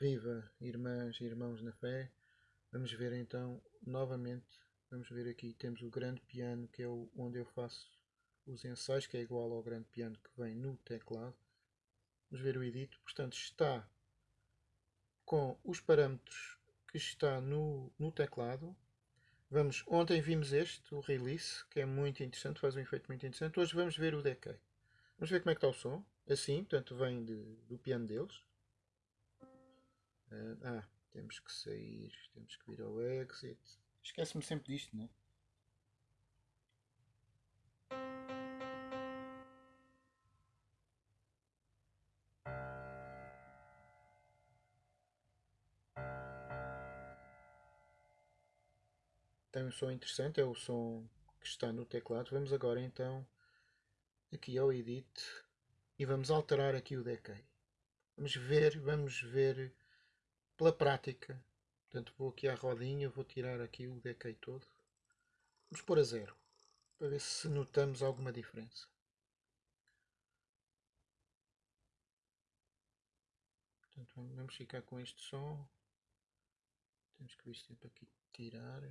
Viva irmãs e irmãos na fé. Vamos ver então novamente. Vamos ver aqui temos o grande piano que é onde eu faço os ensaios que é igual ao grande piano que vem no teclado. Vamos ver o edito. Portanto está com os parâmetros que está no, no teclado. Vamos, ontem vimos este, o release, que é muito interessante, faz um efeito muito interessante. Hoje vamos ver o decay. Vamos ver como é que está o som. Assim, portanto, vem de, do piano deles. Uh, ah, temos que sair, temos que vir ao exit. Esquece-me sempre disto, não é? Tem um som interessante, é o som que está no teclado. Vamos agora então aqui ao Edit e vamos alterar aqui o decay. Vamos ver, vamos ver pela prática. Portanto, vou aqui à rodinha, vou tirar aqui o decay todo. Vamos pôr a zero, para ver se notamos alguma diferença. Portanto, vamos ficar com este som. Temos que vir sempre aqui tirar.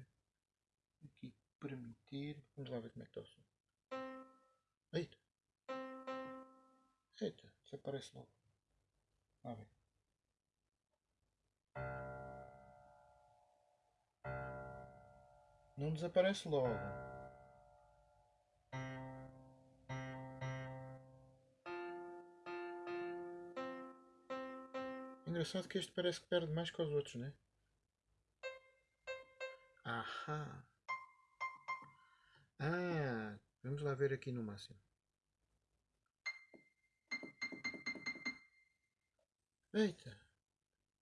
Aqui permitir. Vamos lá ver como é que está o som. Eita! Eita, desaparece logo. Lá vem. Não desaparece logo. Engraçado que este parece que perde mais que os outros, né? Ahá. Ah, vamos lá ver aqui no máximo. Eita,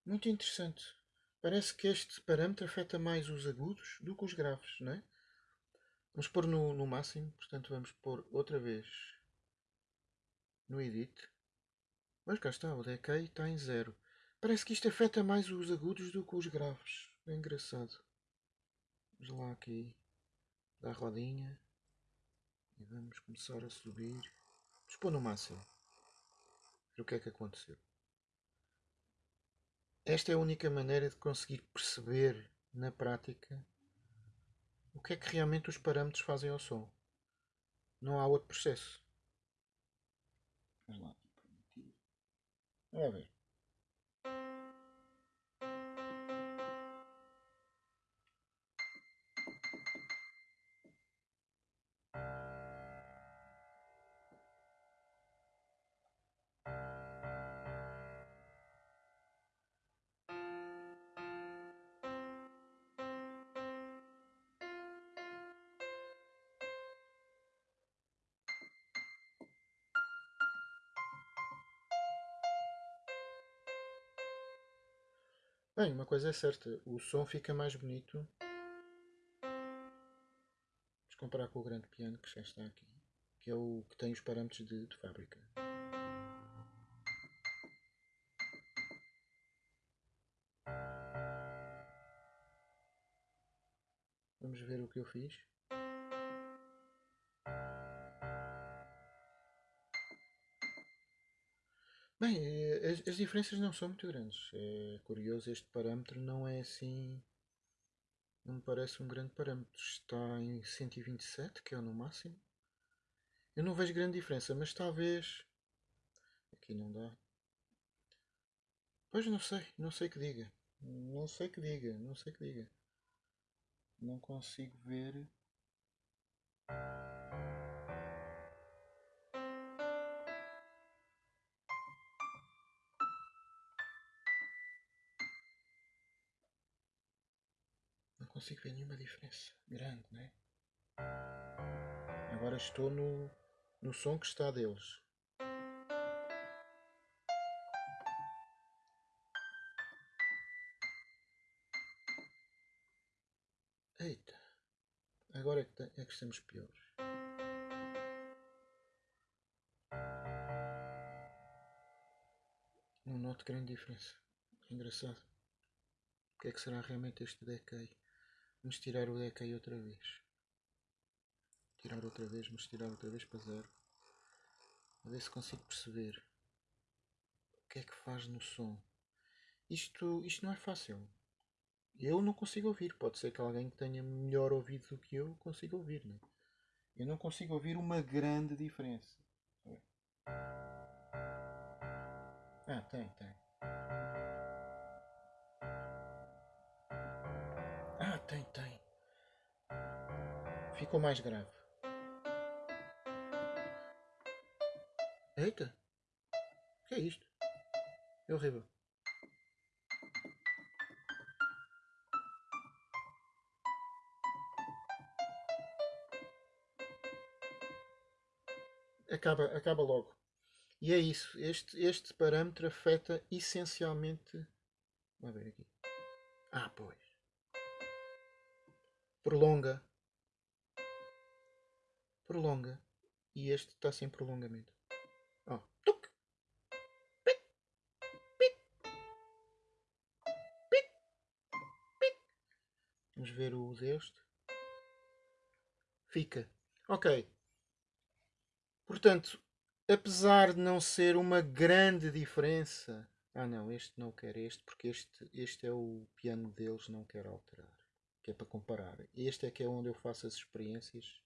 muito interessante. Parece que este parâmetro afeta mais os agudos do que os graves, não é? Vamos pôr no, no máximo, portanto vamos pôr outra vez no edit. Mas cá está, o decay está em zero. Parece que isto afeta mais os agudos do que os graves. É engraçado. Vamos lá aqui, dar a rodinha. E vamos começar a subir. Vamos pôr no máximo. Ver o que é que aconteceu. Esta é a única maneira de conseguir perceber na prática o que é que realmente os parâmetros fazem ao som. Não há outro processo. Vamos lá. Vamos ver. Bem, uma coisa é certa, o som fica mais bonito. Vamos comparar com o grande piano que já está aqui, que é o que tem os parâmetros de, de fábrica. Vamos ver o que eu fiz. Bem, as, as, diferenças não são muito grandes. É curioso, este parâmetro não é assim. Não me parece um grande parâmetro. Está em 127, que é o no máximo. Eu não vejo grande diferença, mas talvez. Aqui não dá. Pois não sei, não sei que diga. Não sei que diga, não sei que diga. Não consigo ver. Consigo ver nenhuma diferença grande, né? Agora estou no, no som que está deles. Eita, agora é que, é que estamos piores. Não noto grande diferença. É engraçado. O que é que será realmente este decay? Vamos tirar o decay outra vez. Tirar outra vez, vamos tirar outra vez para zero. A ver se consigo perceber o que é que faz no som. isto, isto não é fácil. Eu não consigo ouvir. Pode ser que alguém que tenha melhor ouvido do que eu consiga ouvir. Né? Eu não consigo ouvir uma grande diferença. Ah, tem, tem. Tem, tem. Ficou mais grave. Eita! O que é isto? É horrível. Acaba, acaba logo. E é isso. Este, este parâmetro afeta essencialmente. Vamos ver aqui. Ah, pois. Prolonga. Prolonga. E este está sem prolongamento. Oh. Pic. Pic. Vamos ver o deste. Fica. Ok. Portanto, apesar de não ser uma grande diferença. Ah não, este não quer este, porque este, este é o piano deles, não quero alterar. Que é para comparar. Este é que é onde eu faço as experiências.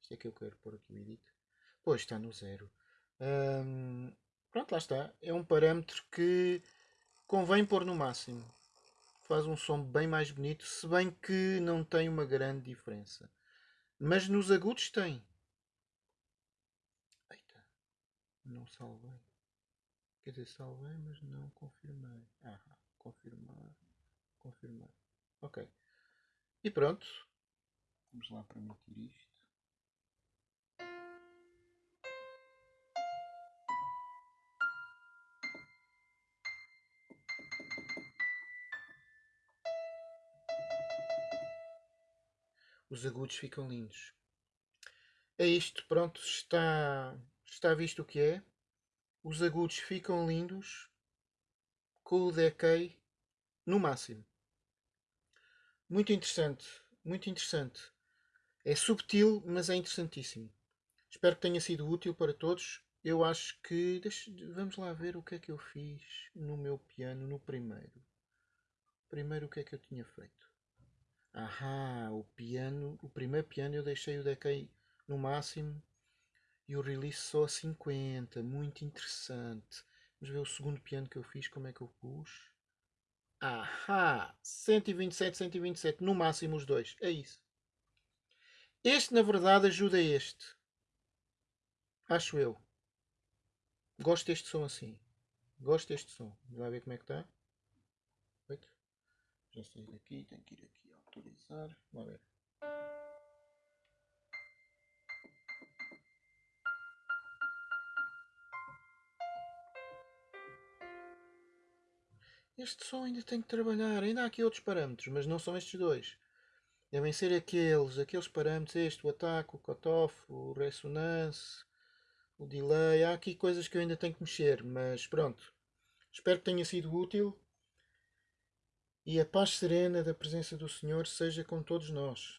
Este é que eu quero pôr aqui o edit. Pois está no zero. Pronto, lá está. É um parâmetro que convém pôr no máximo. Faz um som bem mais bonito, se bem que não tem uma grande diferença. Mas nos agudos tem. Não salvei. Quer dizer, salvei, mas não confirmei. Ah, confirmar. Confirmar. Ok. E pronto. Vamos lá permitir isto. Os agudos ficam lindos. É isto, pronto, está Está visto o que é? Os agudos ficam lindos com o decay no máximo. Muito interessante, muito interessante. É subtil, mas é interessantíssimo. Espero que tenha sido útil para todos. Eu acho que. Deixa, vamos lá ver o que é que eu fiz no meu piano no primeiro. Primeiro, o que é que eu tinha feito? Ahá, o piano. O primeiro piano eu deixei o decay no máximo e o release só a 50. Muito interessante. Vamos ver o segundo piano que eu fiz. Como é que eu pus? Ahá! 127, 127. No máximo os dois. É isso. Este, na verdade, ajuda este. Acho eu. Gosto deste som assim. Gosto deste som. Vai ver como é que está. Já saí daqui. Tenho que ir aqui autorizar. Vamos ver. Este som ainda tem que trabalhar. Ainda há aqui outros parâmetros, mas não são estes dois. Devem ser aqueles, aqueles parâmetros, este, o ataque, o cutoff, o ressonance, o delay. Há aqui coisas que eu ainda tenho que mexer, mas pronto. Espero que tenha sido útil. E a paz serena da presença do Senhor seja com todos nós.